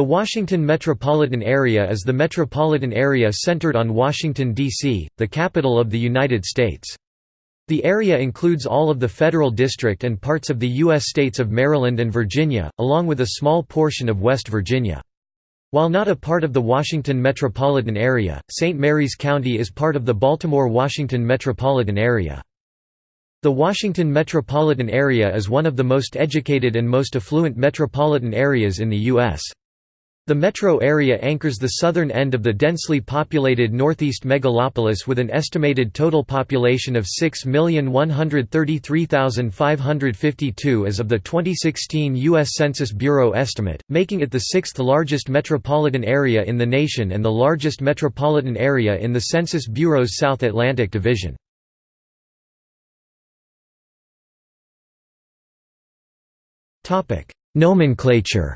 The Washington metropolitan area is the metropolitan area centered on Washington, D.C., the capital of the United States. The area includes all of the Federal District and parts of the U.S. states of Maryland and Virginia, along with a small portion of West Virginia. While not a part of the Washington metropolitan area, St. Mary's County is part of the Baltimore-Washington metropolitan area. The Washington metropolitan area is one of the most educated and most affluent metropolitan areas in the U.S. The metro area anchors the southern end of the densely populated northeast megalopolis with an estimated total population of 6,133,552 as of the 2016 U.S. Census Bureau estimate, making it the sixth largest metropolitan area in the nation and the largest metropolitan area in the Census Bureau's South Atlantic Division. Nomenclature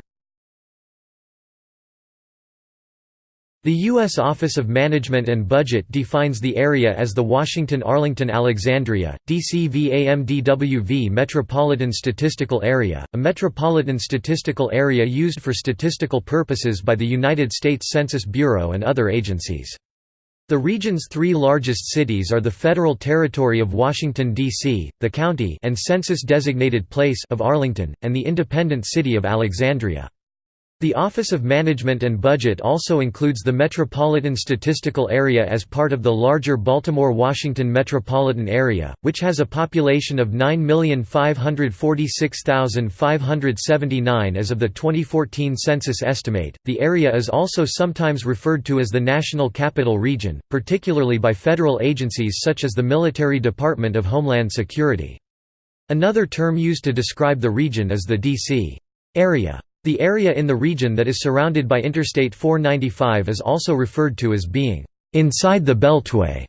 The U.S. Office of Management and Budget defines the area as the Washington-Arlington-Alexandria, DCVAMDWV Metropolitan Statistical Area, a metropolitan statistical area used for statistical purposes by the United States Census Bureau and other agencies. The region's three largest cities are the federal territory of Washington, D.C., the county and census-designated place of Arlington, and the independent city of Alexandria. The Office of Management and Budget also includes the Metropolitan Statistical Area as part of the larger Baltimore-Washington metropolitan area, which has a population of 9,546,579 as of the 2014 census estimate. The area is also sometimes referred to as the National Capital Region, particularly by federal agencies such as the Military Department of Homeland Security. Another term used to describe the region is the D.C. area. The area in the region that is surrounded by Interstate 495 is also referred to as being inside the Beltway.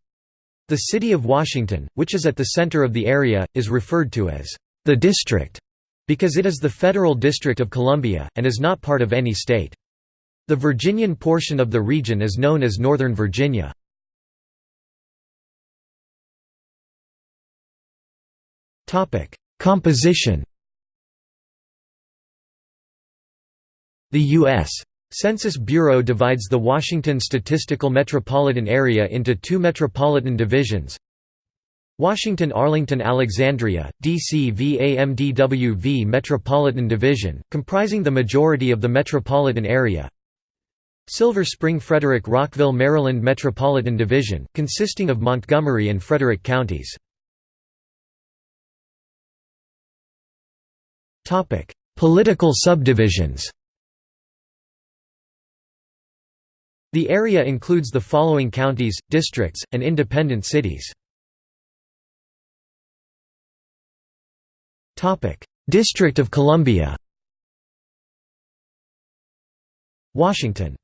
The city of Washington, which is at the center of the area, is referred to as the district because it is the federal district of Columbia, and is not part of any state. The Virginian portion of the region is known as Northern Virginia. Composition The U.S. Census Bureau divides the Washington Statistical Metropolitan Area into two metropolitan divisions. Washington-Arlington-Alexandria, DCVAMDWV Metropolitan Division, comprising the majority of the metropolitan area. Silver Spring-Frederick-Rockville Maryland Metropolitan Division, consisting of Montgomery and Frederick counties. Political subdivisions The area includes the following counties, districts, and independent cities. District of Columbia. Washington.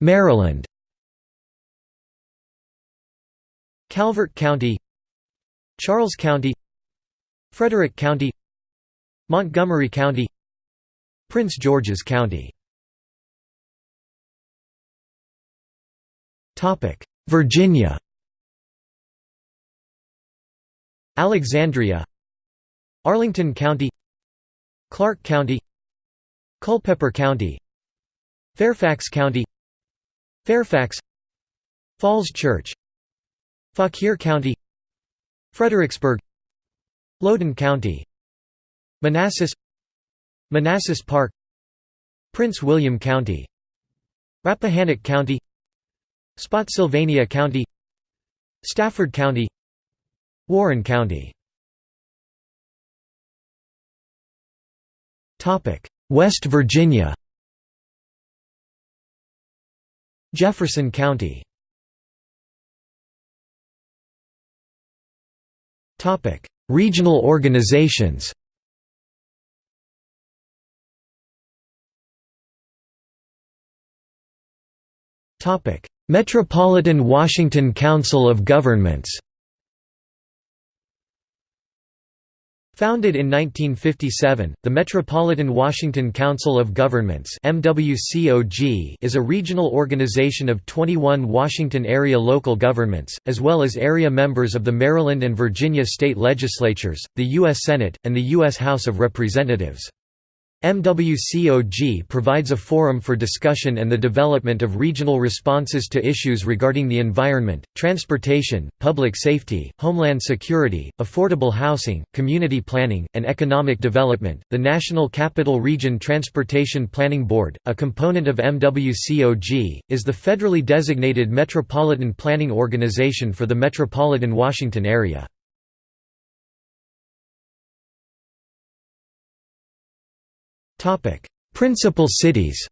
Maryland. Calvert County. Charles County. Frederick County. Montgomery County Prince George's County. Virginia. Alexandria. Arlington County. Clarke County. Culpeper County. Fairfax County. Fairfax. Falls Church. Fauquier County. Fredericksburg. Loudoun County. Manassas Manassas Park Prince William County Rappahannock County Spotsylvania County Stafford County Warren County. West Virginia. Jefferson County. Regional organizations Metropolitan Washington Council of Governments Founded in 1957, the Metropolitan Washington Council of Governments is a regional organization of 21 Washington area local governments, as well as area members of the Maryland and Virginia state legislatures, the U.S. Senate, and the U.S. House of Representatives. MWCOG provides a forum for discussion and the development of regional responses to issues regarding the environment, transportation, public safety, homeland security, affordable housing, community planning, and economic development. The National Capital Region Transportation Planning Board, a component of MWCOG, is the federally designated metropolitan planning organization for the metropolitan Washington area. Principal cities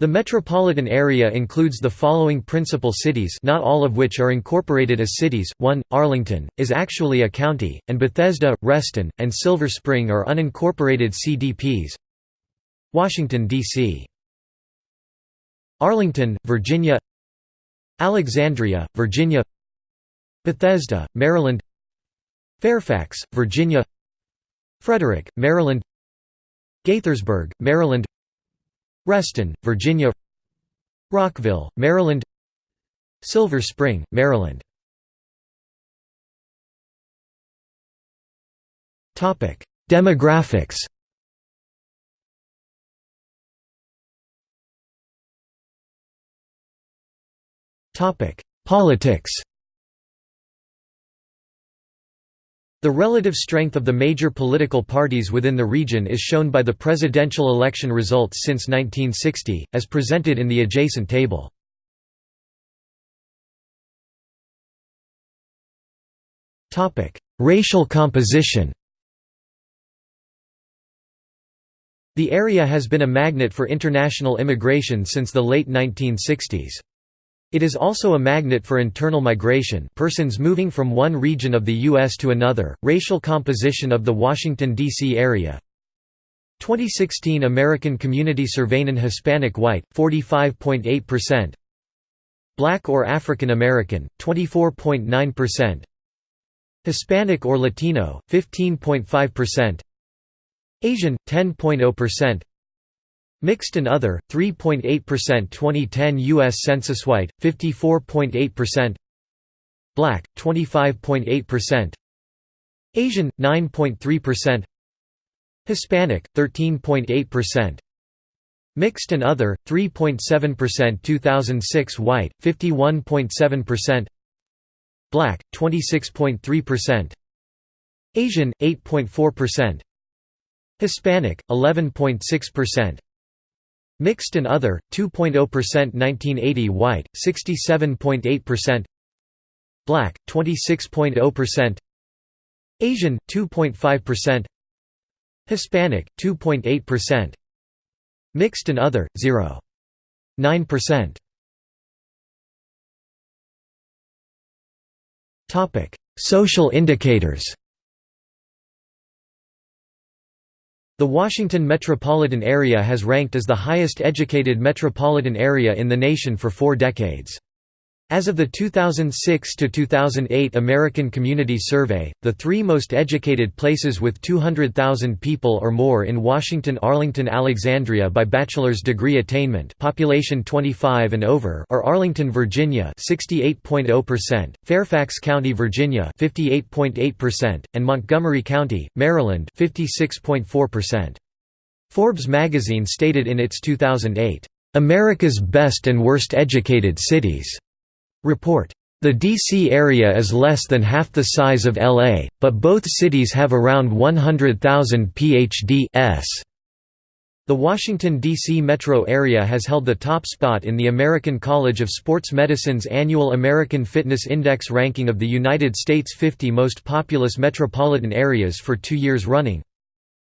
The metropolitan area includes the following principal cities not all of which are incorporated as cities, 1, Arlington, is actually a county, and Bethesda, Reston, and Silver Spring are unincorporated CDPs Washington, D.C. Arlington, Virginia. Alexandria, Virginia. Bethesda, Maryland. Fairfax, Virginia Frederick, Maryland Gaithersburg, Maryland Reston, Virginia Rockville, Maryland Silver Spring, Maryland Demographics Politics The relative strength of the major political parties within the region is shown by the presidential election results since 1960, as presented in the adjacent table. Racial composition The area has been a magnet for international immigration since the late 1960s. It is also a magnet for internal migration persons moving from one region of the U.S. to another. Racial composition of the Washington, D.C. area 2016 American Community Survey Hispanic white, 45.8% Black or African American, 24.9% Hispanic or Latino, 15.5% Asian, 10.0% Mixed and other, 3.8% 2010 U.S. Census White, 54.8% Black, 25.8% Asian, 9.3% Hispanic, 13.8% Mixed and other, 3.7% 2006 White, 51.7% Black, 26.3% Asian, 8.4% Hispanic, 11.6% Mixed and other, 2.0% 1980 White, 67.8% Black, 26.0% Asian, 2.5% Hispanic, 2.8% Mixed and other, 0.9%. Social indicators The Washington metropolitan area has ranked as the highest educated metropolitan area in the nation for four decades. As of the 2006–2008 American Community Survey, the three most educated places with 200,000 people or more in Washington Arlington Alexandria by bachelor's degree attainment population 25 and over are Arlington, Virginia 68.0%, Fairfax County, Virginia 58.8%, and Montgomery County, Maryland 56.4%. Forbes magazine stated in its 2008, "...America's Best and Worst Educated Cities." Report. The D.C. area is less than half the size of L.A., but both cities have around 100,000 Ph.D.s. The Washington, D.C. metro area has held the top spot in the American College of Sports Medicine's annual American Fitness Index ranking of the United States' 50 most populous metropolitan areas for two years running.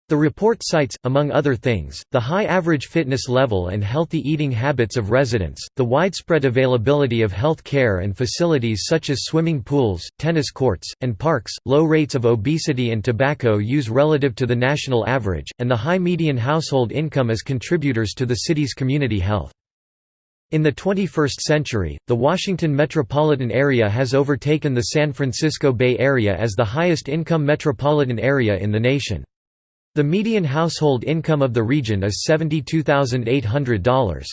The report cites, among other things, the high average fitness level and healthy eating habits of residents, the widespread availability of health care and facilities such as swimming pools, tennis courts, and parks, low rates of obesity and tobacco use relative to the national average, and the high median household income as contributors to the city's community health. In the 21st century, the Washington metropolitan area has overtaken the San Francisco Bay Area as the highest income metropolitan area in the nation. The median household income of the region is $72,800.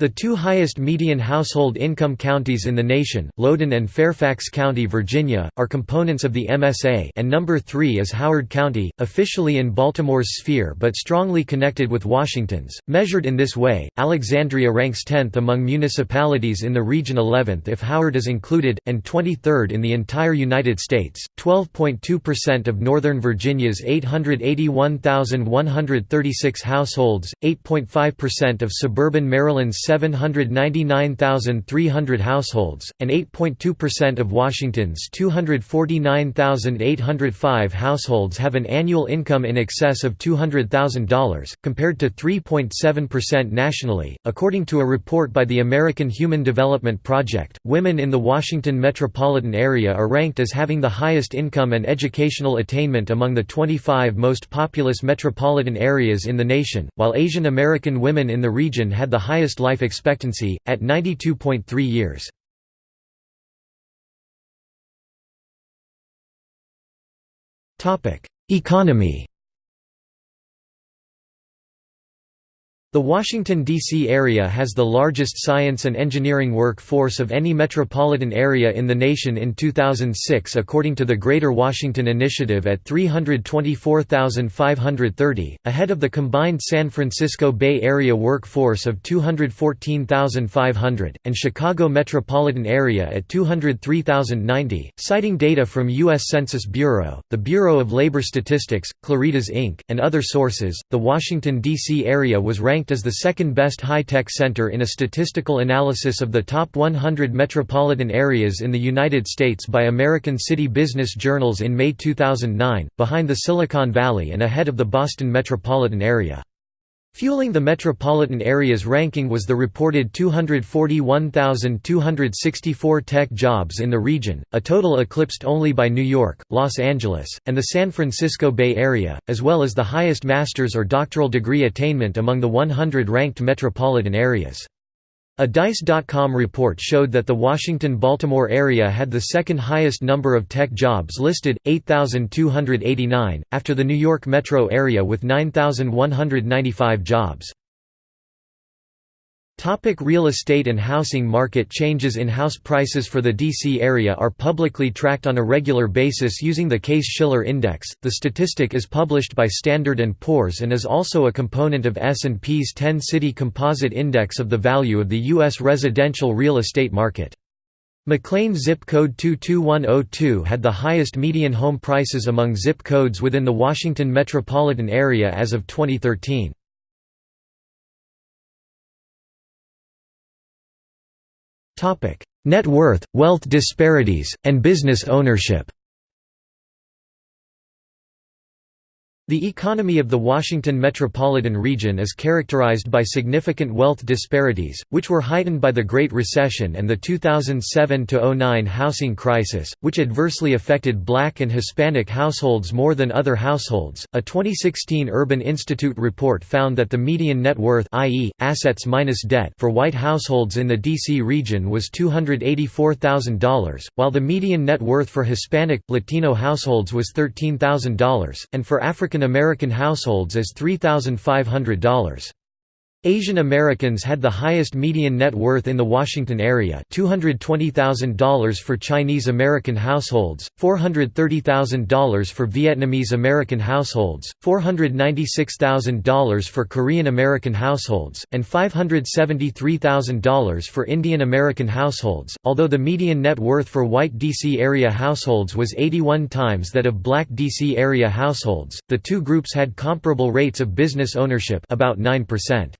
The two highest median household income counties in the nation, Loudoun and Fairfax County, Virginia, are components of the MSA and number 3 is Howard County, officially in Baltimore's sphere but strongly connected with Washington's. Measured in this way, Alexandria ranks 10th among municipalities in the region 11th if Howard is included, and 23rd in the entire United States. 12.2% of Northern Virginia's 881,136 households, 8.5% of suburban Maryland's 799,300 households, and 8.2% of Washington's 249,805 households have an annual income in excess of $200,000, compared to 3.7% nationally. According to a report by the American Human Development Project, women in the Washington metropolitan area are ranked as having the highest income and educational attainment among the 25 most populous metropolitan areas in the nation, while Asian American women in the region had the highest life life expectancy, at 92.3 years. Economy The Washington, D.C. area has the largest science and engineering workforce of any metropolitan area in the nation in 2006 according to the Greater Washington Initiative at 324,530, ahead of the combined San Francisco Bay Area workforce of 214,500, and Chicago metropolitan area at 203,090, citing data from U.S. Census Bureau, the Bureau of Labor Statistics, Claritas Inc., and other sources. The Washington, D.C. area was ranked ranked as the second best high-tech center in a statistical analysis of the top 100 metropolitan areas in the United States by American City Business Journals in May 2009, behind the Silicon Valley and ahead of the Boston metropolitan area. Fueling the metropolitan area's ranking was the reported 241,264 tech jobs in the region, a total eclipsed only by New York, Los Angeles, and the San Francisco Bay Area, as well as the highest master's or doctoral degree attainment among the 100 ranked metropolitan areas. A Dice.com report showed that the Washington-Baltimore area had the second highest number of tech jobs listed, 8,289, after the New York metro area with 9,195 jobs. Topic real estate and housing market Changes in house prices for the D.C. area are publicly tracked on a regular basis using the Case-Shiller Index. The statistic is published by Standard & Poor's and is also a component of S&P's 10-city composite index of the value of the U.S. residential real estate market. McLean zip code 22102 had the highest median home prices among zip codes within the Washington metropolitan area as of 2013. Net worth, wealth disparities, and business ownership The economy of the Washington metropolitan region is characterized by significant wealth disparities, which were heightened by the Great Recession and the 2007–09 housing crisis, which adversely affected black and Hispanic households more than other households. A 2016 Urban Institute report found that the median net worth i.e., assets minus debt for white households in the D.C. region was $284,000, while the median net worth for Hispanic, Latino households was $13,000, and for African African American households as $3,500. Asian Americans had the highest median net worth in the Washington area $220,000 for Chinese American households, $430,000 for Vietnamese American households, $496,000 for Korean American households, and $573,000 for Indian American households. Although the median net worth for white D.C. area households was 81 times that of black D.C. area households, the two groups had comparable rates of business ownership about 9%.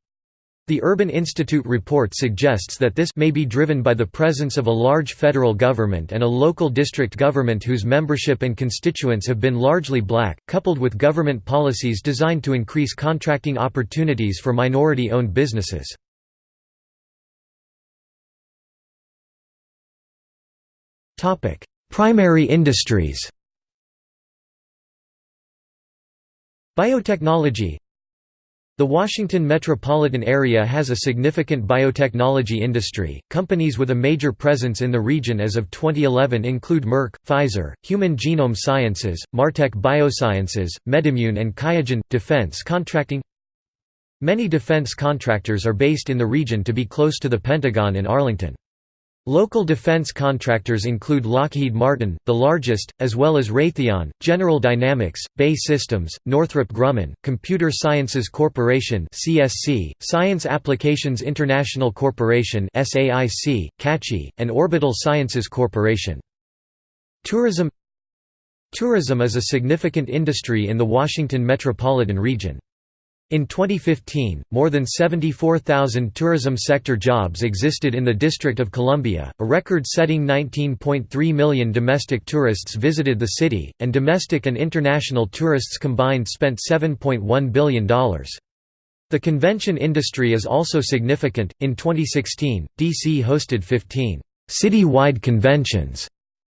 The Urban Institute report suggests that this may be driven by the presence of a large federal government and a local district government whose membership and constituents have been largely black, coupled with government policies designed to increase contracting opportunities for minority-owned businesses. Primary industries Biotechnology The Washington metropolitan area has a significant biotechnology industry. Companies with a major presence in the region as of 2011 include Merck, Pfizer, Human Genome Sciences, Martek Biosciences, MedImmune, and Qiagen. Defense contracting Many defense contractors are based in the region to be close to the Pentagon in Arlington. Local defense contractors include Lockheed Martin, the largest, as well as Raytheon, General Dynamics, BAE Systems, Northrop Grumman, Computer Sciences Corporation (CSC), Science Applications International Corporation (SAIC), CACI, and Orbital Sciences Corporation. Tourism Tourism is a significant industry in the Washington metropolitan region. In 2015, more than 74,000 tourism sector jobs existed in the District of Columbia, a record-setting 19.3 million domestic tourists visited the city, and domestic and international tourists combined spent $7.1 billion. The convention industry is also significant. In 2016, DC hosted 15 city-wide conventions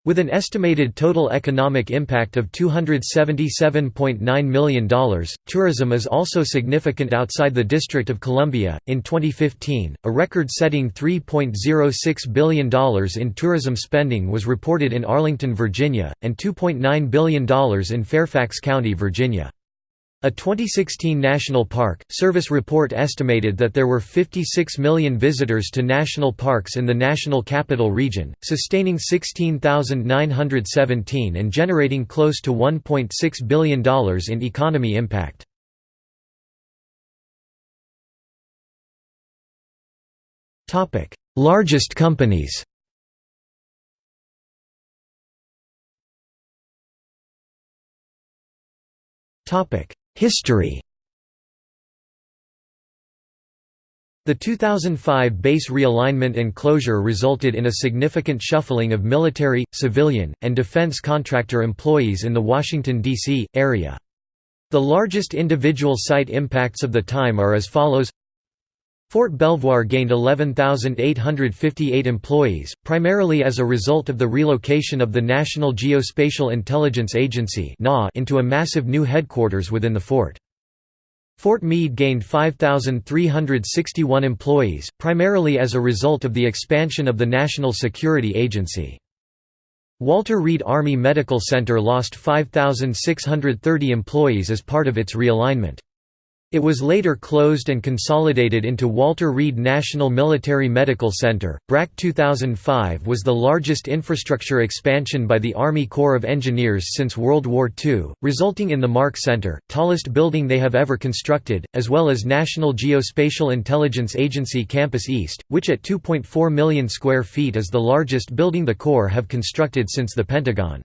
with an estimated total economic impact of $277.9 million, tourism is also significant outside the District of Columbia. In 2015, a record setting $3.06 billion in tourism spending was reported in Arlington, Virginia, and $2.9 billion in Fairfax County, Virginia. A 2016 National Park Service report estimated that there were 56 million visitors to national parks in the National Capital Region, sustaining 16,917 and generating close to $1.6 billion in economy impact. Largest companies Topic History The 2005 base realignment and closure resulted in a significant shuffling of military, civilian, and defense contractor employees in the Washington, D.C., area. The largest individual site impacts of the time are as follows Fort Belvoir gained 11,858 employees, primarily as a result of the relocation of the National Geospatial Intelligence Agency into a massive new headquarters within the fort. Fort Meade gained 5,361 employees, primarily as a result of the expansion of the National Security Agency. Walter Reed Army Medical Center lost 5,630 employees as part of its realignment. It was later closed and consolidated into Walter Reed National Military Medical Center. BRAC 2005 was the largest infrastructure expansion by the Army Corps of Engineers since World War II, resulting in the Mark Center, tallest building they have ever constructed, as well as National Geospatial Intelligence Agency Campus East, which at 2.4 million square feet is the largest building the Corps have constructed since the Pentagon.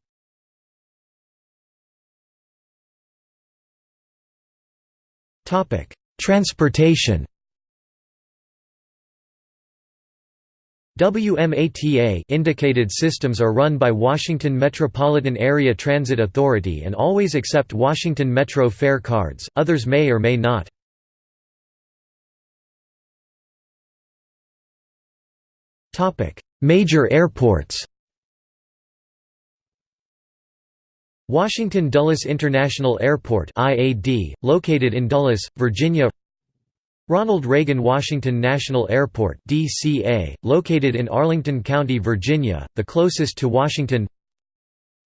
Transportation WMATA indicated systems are run by Washington Metropolitan Area Transit Authority and always accept Washington Metro fare cards, others may or may not. Major airports Washington Dulles International Airport IAD, located in Dulles, Virginia Ronald Reagan Washington National Airport DCA, located in Arlington County, Virginia, the closest to Washington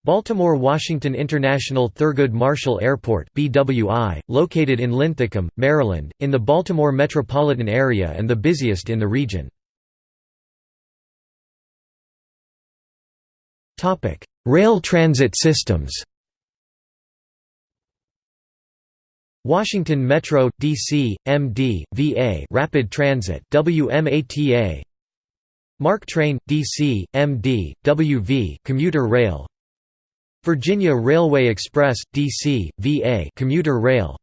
Baltimore Washington International Thurgood Marshall Airport BWI, located in Linthicum, Maryland, in the Baltimore metropolitan area and the busiest in the region. Rail transit systems Washington Metro, DC, MD, VA Rapid Transit WMATA MARC Train, DC, MD, WV Commuter Rail Virginia Railway Express, DC, VA Commuter Rail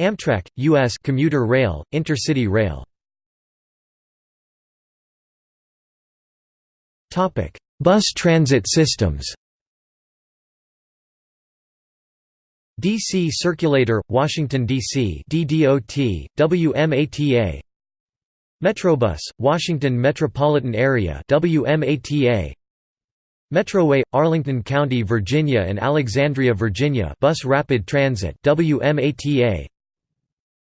Amtrak, U.S. Commuter Rail, Intercity Rail Bus transit systems. DC Circulator, Washington, D.C. DDOT, WMATA Metrobus, Washington Metropolitan Area WMATA Metroway, Arlington County, Virginia and Alexandria, Virginia Bus Rapid Transit WMATA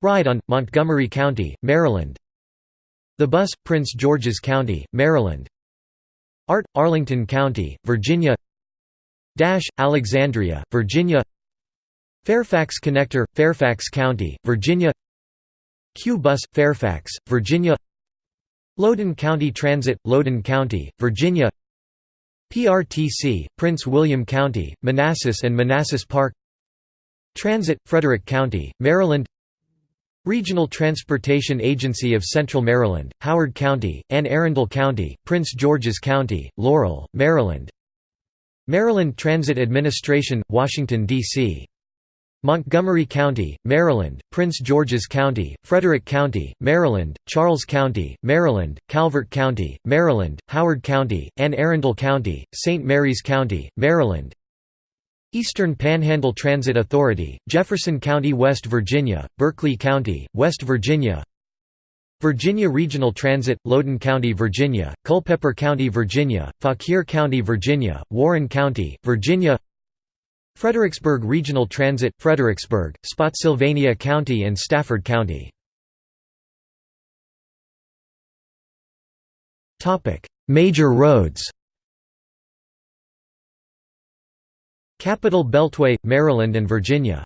Ride on, Montgomery County, Maryland. The Bus, Prince George's County, Maryland Art, Arlington County, Virginia. Dash, Alexandria, Virginia. Fairfax Connector, Fairfax County, Virginia. CUE Bus, Fairfax, Virginia. Loudoun County Transit, Loudoun County, Virginia. PRTC, Prince William County, Manassas and Manassas Park. Transit, Frederick County, Maryland Regional Transportation Agency of Central Maryland, Howard County, Anne Arundel County, Prince George's County, Laurel, Maryland Maryland Transit Administration, Washington, D.C. Montgomery County, Maryland, Prince George's County, Frederick County, Maryland, Charles County, Maryland, Calvert County, Maryland, Howard County, Anne Arundel County, St. Mary's County, Maryland Eastern Panhandle Transit Authority, Jefferson County, West Virginia, Berkeley County, West Virginia Virginia Regional Transit, Loudoun County, Virginia, Culpeper County, Virginia, Fauquier County, Virginia, Warren County, Virginia Fredericksburg Regional Transit, Fredericksburg, Spotsylvania County and Stafford County. Major roads Capital Beltway, Maryland and Virginia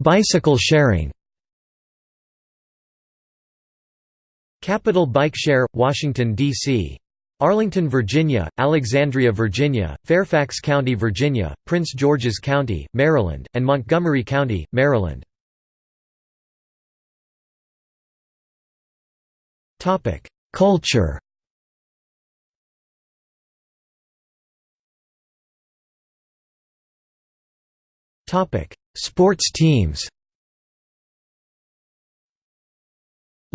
Bicycle sharing Capital Bike Share, Washington, D.C. Arlington, Virginia, Alexandria, Virginia, Fairfax County, Virginia, Prince George's County, Maryland, and Montgomery County, Maryland. Culture Sports teams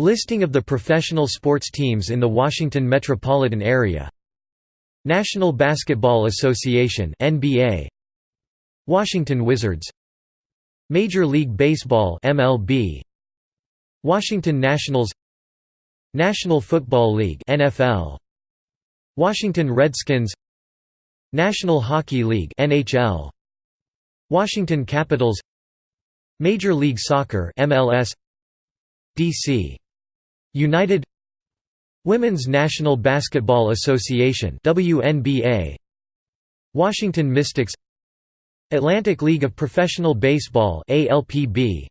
Listing of the professional sports teams in the Washington metropolitan area. National Basketball Association NBA Washington Wizards. Major League Baseball MLB Washington Nationals. National Football League NFL Washington Redskins. National Hockey League NHL Washington Capitals Major League Soccer MLS DC United Women's National Basketball Association WNBA Washington Mystics Atlantic League of Professional Baseball ALPB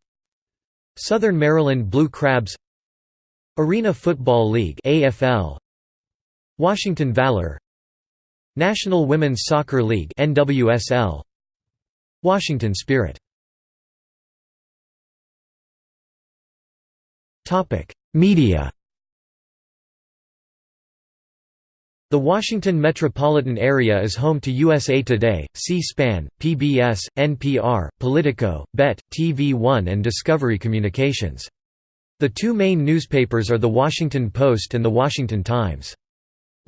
Southern Maryland Blue Crabs Arena Football League AFL Washington Valor National Women's Soccer League NWSL Washington Spirit Media The Washington metropolitan area is home to USA Today, C-SPAN, PBS, NPR, Politico, BET, TV1 and Discovery Communications. The two main newspapers are The Washington Post and The Washington Times.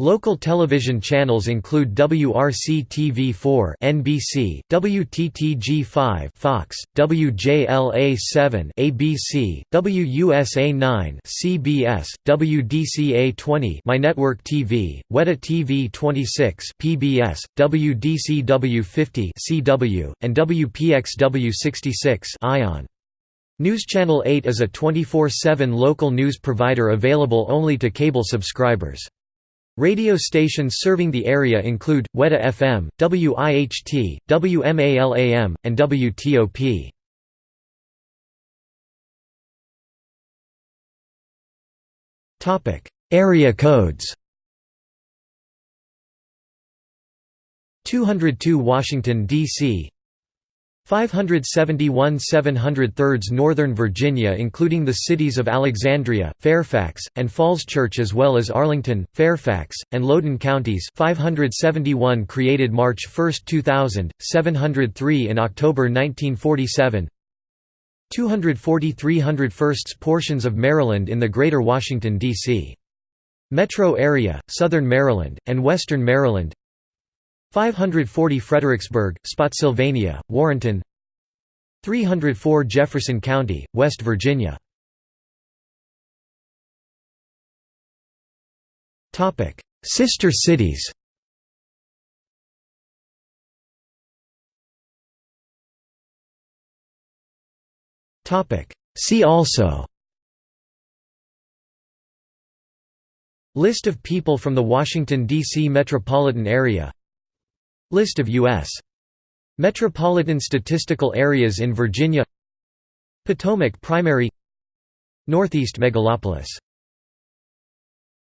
Local television channels include WRC-TV4 (NBC), WTTG5 (Fox), WJLA7 (ABC), WUSA9 (CBS), WDCA20 MyNetwork TV, Weta TV 26 (PBS), WDCW50 (CW), and WPXW66 (ION). News Channel 8 is a 24/7 local news provider available only to cable subscribers. Radio stations serving the area include, Weta FM, WIHT, WMALAM, and WTOP. Area codes 202 Washington, D.C. 571 703 Northern Virginia including the cities of Alexandria, Fairfax, and Falls Church as well as Arlington, Fairfax, and Loudoun counties 571 created March 1, 2000, 703 in October 1947 240 301 portions of Maryland in the Greater Washington, D.C. metro area, Southern Maryland, and Western Maryland 540 Fredericksburg, Spotsylvania, Warrenton. 304 Jefferson County, West Virginia. Sister cities. See also. List of people from the Washington, D.C. metropolitan area List of U.S. metropolitan statistical areas in Virginia. Potomac Primary. Northeast Megalopolis